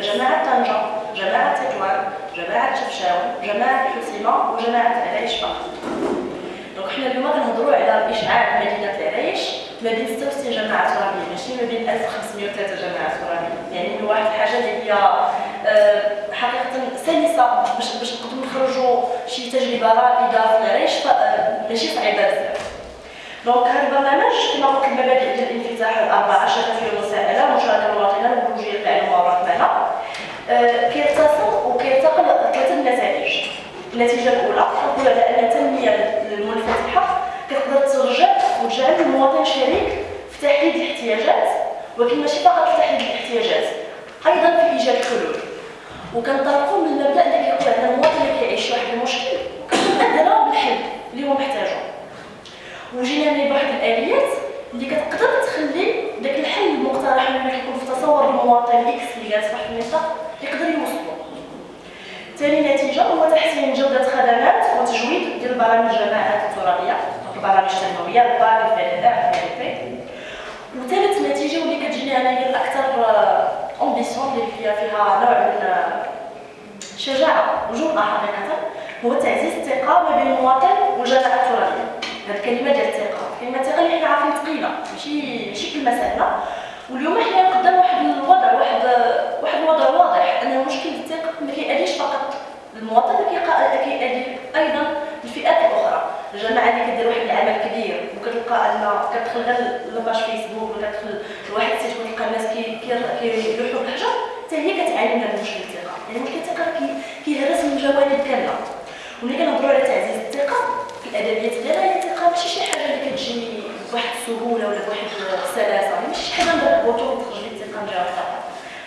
جماعة طنجه جماعة تطوان جماعة شفشاون جماعة حسيمة وجماعة العرايش فقط donc حنا اليوم كنهضروا على إشعاع مدينة العرايش ما بين 66 جماعة ترابية ماشي ما بين 1503 جماعة ترابية. يعني واحد الحاجة اللي هي آه، حقيقة سلسة باش باش نقدروا نخرجوا شي تجربة رائدة في العرايش ماشي صعيبة بزاف. donc هذا البرنامج كما قلت المبادئ ديال الانفتاح الأربعة شفافيه المساءله مشاركة المواطنين والولوجيه المعلومه والرقمنه آه، كيتصل وكيرتقل ثلاثة النتائج النتيجة الأولى كنقول على أن التنمية المنفتحة كتقدر ترجع وتجعل المواطن شريك في تحديد الاحتياجات ولكن ماشي فقط في تحديد الاحتياجات أيضا في إيجاد حلول. وكنطلقوا من المبدا اللي كيقول ان المواطن اللي كيعيش واحد المشكل كنبادروا بالحل اللي هو محتاجه وجينا ليه بواحد الاليات اللي كتقدر تخلي داك الحل المقترح اللي كيكون في تصور المواطن X اللي جالس في واحد المنطقة يقدر يوصلو ثاني نتيجه هو تحسين جوده خدمات وتجويد ديال برامج الجماعات الترابيه البرامج التنمويه ال PAC الفائده الفي وثالث نتيجه هي الاكثر ambitieuse اللي فيها نوع من شجاعة وجرأه حقيقة هو تعزيز الثقة ما بين المواطن والجماعة الترابيه هذه الكلمة ديال الثقة كلمة الثقه اللي حنا عارفين ثقيله ماشي ماشي كلمه سهله واليوم حنا قدام واحد الوضع واحد واحد الوضع واضح أن مشكل الثقة ما كيأديش فقط المواطن كيأدي أيضا الفئات الأخرى. الجماعه اللي كدير واحد العمل كبير وكتلقى أن كتدخل غير la page Facebook ولا كتدخل لواحد ال site وتلقى الناس كيلوحوا الحجر حتى هي كتعاني من هذا المشكل الثقة. يعني مشكل الثقه كيهرس من جوانب كاملة. وملي كنهضروا على تعزيز الثقة في الأدبيات ديالها هي الثقة ماشي شي حاجة اللي كتجي بواحد السهولة ولا بواحد السلاسة ماشي شي حاجة bouton وتخرج لي الثقة من جهه الثقة.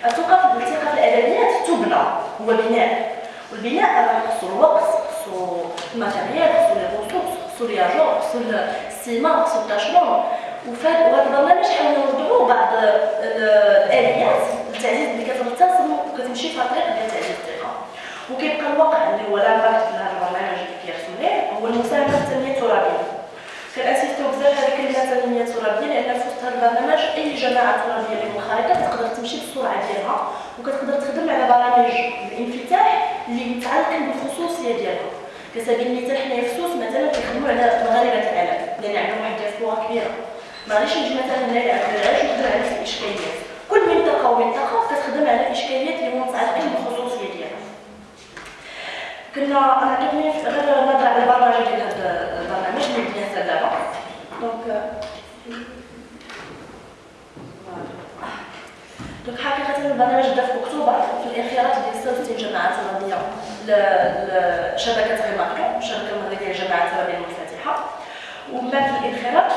في الثقة في الأدبيات تبنى هو بناء. والبناء خصو الوقت خصو ال matériel خصو خصو الياجور خصو السيما خصو التاشمون وفي هذا البرنامج حاولنا نوضعوا بعض الآليات للتعزيز اللي كترتسم وكتمشي في طريق ديال تعزيز الثقه وكيبقى الواقع اللي هو لا في هذا البرنامج اللي كيرسم هو المساهمة التنمية الترابية. كنأسيستو بزاف على كلمه تنميه ترابيه لأن في وسط هذا البرنامج أي جماعة ترابية اللي منخرطة تقدر تمشي بالسرعة ديالها وكتقدر تخدم على برامج الانفتاح اللي متعلقين بالخصوصية ديالها. كسبيل المثال حنايا في سوس مثلا كيخدموا على مغاربة العالم لأن عندهم واحد الدياسبورا كبيرة. ما غاديش نجي مثلا هنايا عند العلاج ونخدم على نفس الإشكاليات. كل منطقه ومنطقه كتخدم على الإشكاليات اللي متعلقين بالخصوصيه ديالها كنا أنا عجبني غير نهضر على البرمجه ديال هذا البرنامج اللي بدينا حتى دابا donc donc حقيقه البرنامج بدا في أكتوبر في الانخراط ديال 66 جماعة ترابيه لشبكه REMACTO الشبكه المغربيه للجماعات الترابيه المنفتحه ومن بعد الانخراط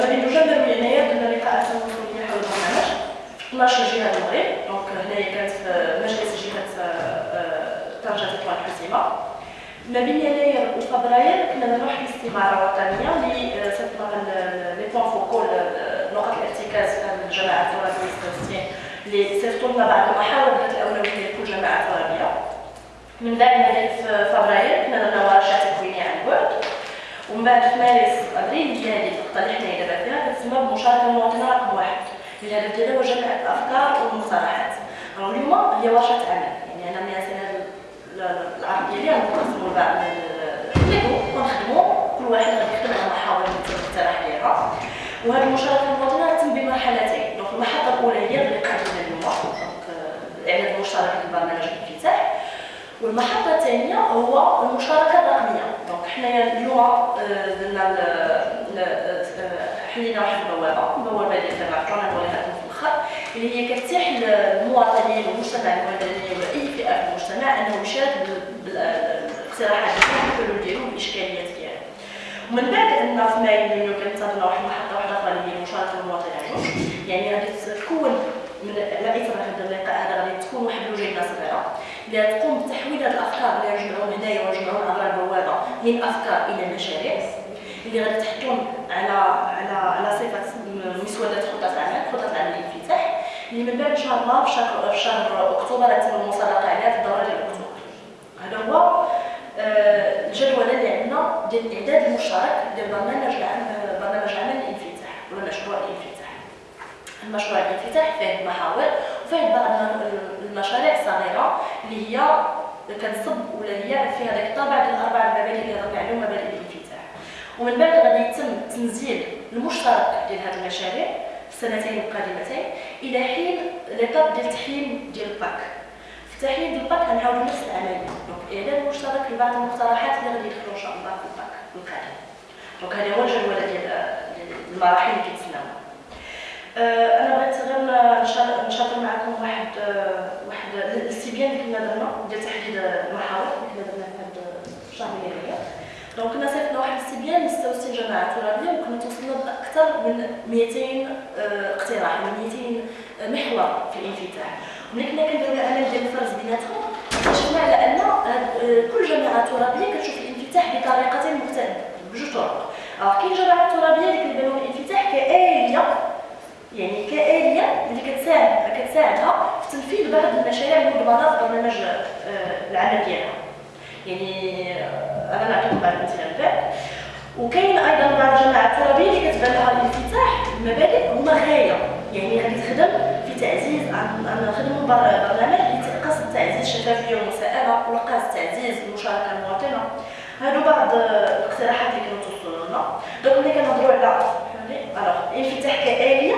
ما بين نوفمبر ويناير درنا لقاءات تنظيميه حول البرنامج. 12 جهة المغرب donc هنايا كانت في مجلس جهة طنجه تطوان الحسيمه ما بين يناير وفبراير كنا نديرو واحد الاستماره وطنيه اللي les points focaux نقط الارتكاز في الجماعات الترابيه اللي صيفطوا لنا بعض المحاور ذات الاولويه لكل جماعة ترابيه من بعد في فبراير كنا درنا ورشات تكوينيه عن بعد. ومن بعد في مارس أبريل هي هذه النقطه اللي حنا دابا فيها. كتسمى بمشاركة المواطنة رقم واحد. الهدف ديالها هو جمع الأفكار والمقترحات اليوم هي ورشه عمل يعني أنا مثلا العرض ديالي غنقسمو لبعض نقرو ونخدمو. كل واحد غادي يخدم على محاور المقترح ديالها وهذه المشاركة المواطنة تتم بمرحلتين. donc المحطه الأولى هي اللقاء ديال اليوم donc الاعداد المشترك للبرنامج الانفتاح. والمحطة الثانية هو المشاركة الرقمية. دونك حنايا اليوم درنا حلينا واحد البوابه البوابه ديال تبع نوريها لكم في الآخر اللي هي كتتيح للمواطنين والمجتمع المدني ولا اي فئة في المجتمع انه يشارك بالاقتراحات ديالو والحلول ديالو والاشكاليات ديالو ومن بعد أن في مايو كانت واحد المحطة واحدة أخرى اللي هي مشاركة المواطن عجوز يعني غادي تكون من اثر هذا اللقاء هذا غادي تكون واحد اللجنه صغيره اللي تقوم بتحويل الافكار اللي غنجمعوهم هنايا ونجمعوهم عبر البوابه من افكار إلى مشاريع اللي غادي تحطهم على على على صفه مسودات خطط العمل خطط العمل الانفتاح اللي من بعد أن شاء الله في شهر في شهر اكتوبر غتتم المسابقه عليها في الدوره ديال اكتوبر هذا هو الجدول اللي عندنا ديال الاعداد المشترك ديال برنامج برنامج عمل الانفتاح ولا مشروع الانفتاح المشروع الانفتاح فيه محاور وفيه بعض المشاريع صغيرة اللي هي كتصب ولا هي فيها داك الطابع ديال الاربع المبادئ اللي هضرنا عليهم مبادئ الانفتاح ومن بعد غادي يتم تنزيل المشترك ديال هذه المشاريع في السنتين القادمتين إلى حين l'étape ديال التحليل ديال ال PAC. في التحليل ديال ال PAC غنحاولوا نفس العملية. donc إعلان مشترك لبعض المقترحات اللي غادي يدخلوا إن شاء الله في ال PAC القادم donc هذا هو الجدول ديال المراحل اللي كيتسناو آه، أنا بغيت غير نشاطر معكم واحد آه، واحد الاستبيان اللي كنا درنا ديال تحديد المحاور اللي كنا درنا في هذا الشهر اليوميه donc كنا صيفطنا واحد الاستبيان ل 66 جماعة ترابيه وكنا توصلنا بأكثر من 200 آه، اقتراح من 200 محور في الانفتاح. ملي كنا كنديروا العمل ديال الفرز بيناتهم اكتشفنا على أن كل جماعة ترابيه كتشوف الانفتاح بطريقة مختلفة بجوج طرق. كاين جماعة ترابيه اللي كيبانوا الانفتاح كآلية يعني كآلية اللي كتساعد كتساعدها في تنفيذ بعض المشاريع المنظمة في برنامج آه، العمل ديالها. يعني آه، أنا نعطيكم بعض الأمثلة وكاين أيضا بعض الجماعات الترابيه اللي كتبان لها الانفتاح المبادئ هما غاية. يعني غادي تخدم في تعزيز عن خدموا برنامج قصد تعزيز الشفافية والمساءله وقصد تعزيز المشاركة المواطنة. هادو بعض الاقتراحات اللي كانوا توصلوا لنا. donc ملي كنهضروا على الانفتاح كآلية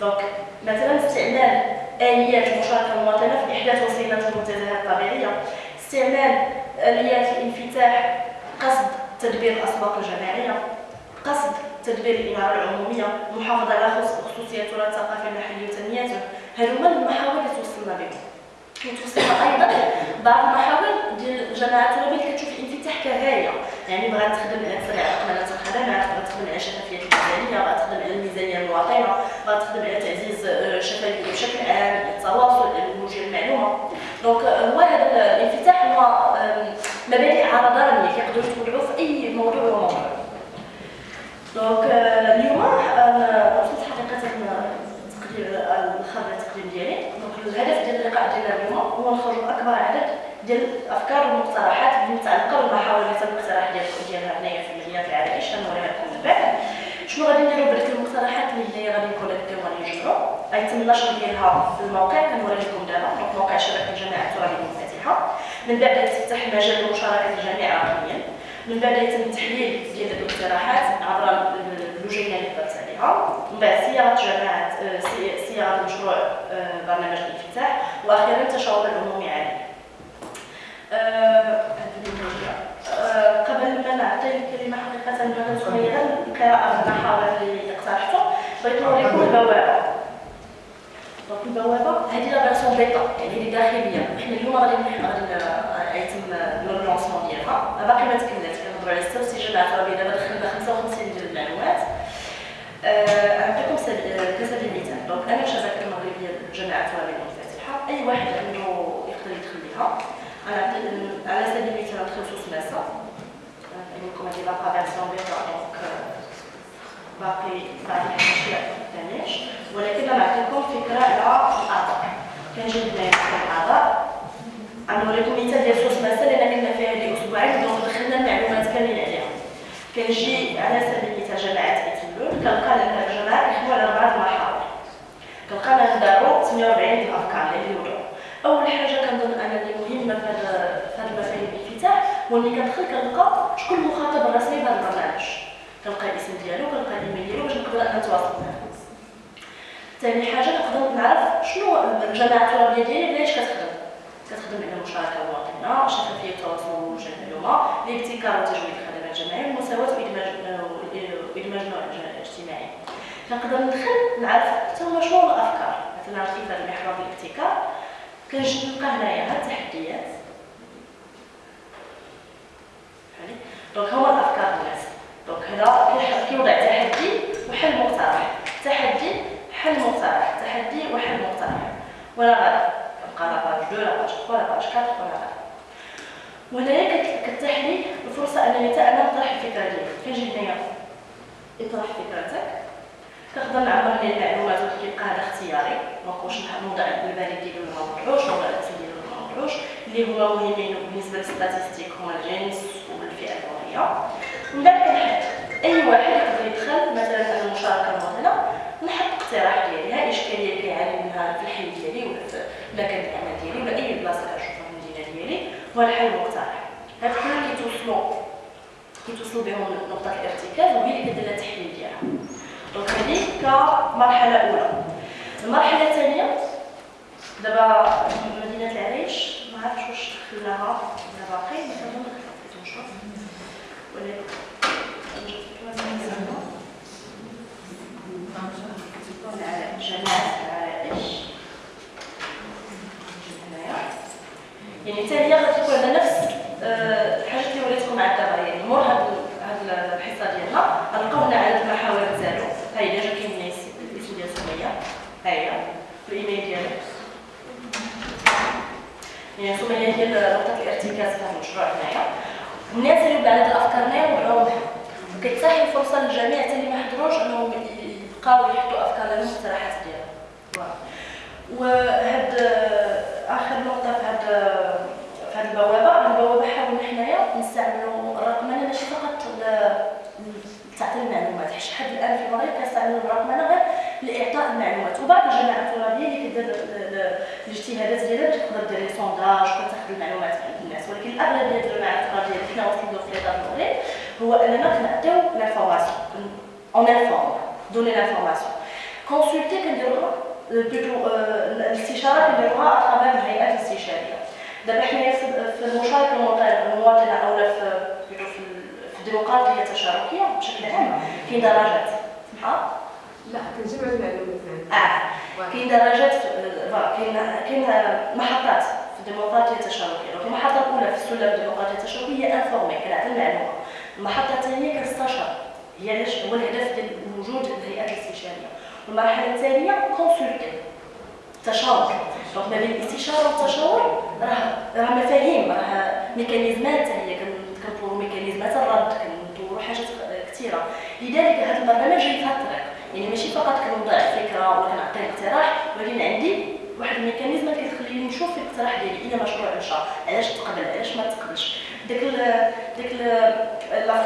donc مثلا استعمال اليات المشاركه المواطنه في احداث وسيله المنتزهات الطبيعيه استعمال اليات الانفتاح قصد تدبير الاسواق الجماعيه قصد تدبير الإنارة العمومية المحافظة على خصوصية التراث الثقافي المحلي وتنميته هادو هما المحاور اللي توصلنا بهم وتوصلنا أيضا بعض المحاور ديال الجماعات الترابيه اللي كتشوف الانفتاح كغايه يعني بغات تخدم على تسريع رقمنه الخدمات بغات تخدم على شفافيه الميزانيه بغات تخدم على الميزانية المواطنه بغات تخدم على تعزيز الشفافيه بشكل عام التواصل الولوج المعلومة. donc هو هذا الانفتاح هو مبادئ عرضانيه كيقدروا يتبعوا في أي موضوع وموضوع donc اليوم أنا وصلت حقيقة التقدير الخبر ديالي. دونك الهدف ديال اللقاء ديالنا اليوم هو نخرجوا أكبر عدد ديال الأفكار والمقترحات المتعلقة بالمحاور اللي تم الاقتراح ديال ديالها هنايا في مدينه العرائش غنوريها لكم من بعد شنو غادي نديرو بديك المقترحات اللي هي غادي نكون غادي يجمعوا غيتم النشر ديالها في الموقع كنوري لكم دابا موقع شبكه الجامعة الترابيه المنفتحه من بعد يتفتح مجال لمشاركه الجميع رقميا من بعد يتم التحليل ديال الاقتراحات عبر اللجنه اللي درت عليها من بعد صياغه جماعة صياغه مشروع برنامج الانفتاح وأخيرا التشاور العمومي عليه قبل ما نعطي الكلمة حقيقه لمدام سميه القراءه المحاور اللي اقترحته بغيت نوريكم البوابه donc البوابه هذه la version bêta يعني اللي داخليه حنا اليوم غادي غادي يتم le lancement ديالها باقي ما تكملاتش كنهضروا على 66 جماعة ترابيه دابا دخلنا 55 ديال المعلومات نعطيكم كسبيل المثال donc أنا شبكه المغربيه الجماعه الترابيه المنفتحه اي واحد عنده يقدر يدخل لها على سبيل المثال بخصوص مسا لكم هذه la version bêta donc باقي باقي الاشياء ما ولكن نعطيكم فكرة على الاعضاء كنجيب هنايا الاعضاء غنوريكم مثال ديال سوس ماسة لأن كنا فيها هذه أسبوعين donc دخلنا المعلومات كاملين عليها. كنجي على سبيل المثال جماعة ايتلول كنلقى لنا الجماعه يحكموا على اربعه المحاور. كنلقى لنا نداروا 48 الأفكار اللي يوضعوا أول حاجة كنظن أنا اللي مهمه في هذا المفاهيم الانفتاح هو اني كندخل كنلقى شكون المخاطب الرسمي بهذا البرنامج كنلقى الاسم ديالو كنلقى الايميل ديالو باش نقدر نتواصل معاه ثاني حاجة نقدر نعرف شنو الجماعه الترابيه ديالي علاش كتخدم؟ كتخدم على المشاركه المواطنه شفافية التواصل ووجه المعلومه الابتكار وتجويد الخدمات الجماعية المساواه وادماج النوع الاجتماعي كنقدر ندخل نعرف حتى هما شنو الأفكار. مثلا كيف هذا المحور الابتكار؟ كنجي نلقى هنايا هاد التحديات. donc هما الأفكار الناس. donc هنا كيوضع تحدي وحل مقترح تحدي حل مقترح تحدي وحل مقترح ولا غير كنبقى la page 2 la page 3 la page 4 ولا غير وهنايا كتتاح لي الفرصة أنني حتى أنا نطرح الفكرة ديالي كنجي هنايا اطرح فكرتك. كنقدر نعبر لي المعلومات وكيبقى هذا اختياري. donc واش نوضع البريد ديالو ولا ما نوضعوش نوضع الاسم ديالو ولا ما نوضعوش اللي هما مهمين بالنسبة لل statistiques هما الجنس والفئة العمريه ومن بعد كنحط أي واحد يقدر يدخل مثلا أنا المشاركه المواطنه نحط اقتراح ديالي ها إشكالية كيعاني منها في الحي ديالي ولا في مكان العمل ديالي ولا أي بلاصة هو الحل المقترح. هاد كلهم كيتوصلوا كيتوصلوا بهم نقطة الارتكاز وهي اللي كدير التحليل ديالها. دونك هذه كمرحله أولى. المرحلة الثانية دابا مدينة العريش ما عرفتش واش دخلناها ولا باقي ما ولكن جماعة العرائش يعني حتى هي غادي تكون على نفس آه، الحاجات اللي وريتكم مع دابا يعني مور هاد الحصة ديالنا غنلقاو هنا عدد المحاور ديالو ها هي déjà كاين هنا الاسم ديال سمية. ها هي الإيميل ديالو يعني سمية ديال نقطه الارتكاز تاع المشروع هنايا. الناس اللي هاد الأفكار هنايا وبغاو كتتاح الفرصه للجميع حتى اللي ما حضروش أنهم يبقاو يحطوا أفكار لهم واقتراحات ديالهم وهاد آخر نقطة في هاد في هاد البوابة البوابة حاولنا حنايا نستعملوا الرقمنة ماشي فقط لتعطي المعلومات. حيت حد الان في المغرب كنستعملوا الرقمنة غير لإعطاء المعلومات. وبعض الجماعات الترابيه اللي كدير الاجتهادات ديالها تقدر دير sondage وتاخذ المعلومات عند الناس. ولكن الأغلبية ديال الجماعات الترابيه اللي حنا وصلنا في المغرب هو أننا كنعطيو l'information on informe donner l'information consulter كنديروها plutôt الاستشاره كنديروها à travers الهيئات الاستشاريه دابا حنايا في المشاركه المواطنه أو في في الديمقراطيه التشاركيه بشكل عام كاين درجات ها لا كنجمع المعلومات آه كاين درجات كاين كاين محطات في الديمقراطيه التشاركيه المحطه الاولى في السلم الديمقراطيه التشاركيه هي informer كنعطي المعلومه المحطه الثانية كنستشار هي علاش هو الهدف ديال وجود الهيئات الاستشارية. والمرحلة الثانية consulter تشاور. donc ما بين الاستشاره والتشاور راه راه مفاهيم راه ميكانيزمات هي كنطوروا ميكانيزمات الرد كنطوروا حاجات كثيرة. لذلك هذا البرنامج جاي في الطريق يعني ماشي فقط كنوضع فكرة ولا كنعطي اقتراح ولكن عندي واحد ال mécanisme اللي كتخليني نشوف الاقتراح ديالي. إلى مشروع مشى علاش تقبل علاش ما تقبلش؟ داك داك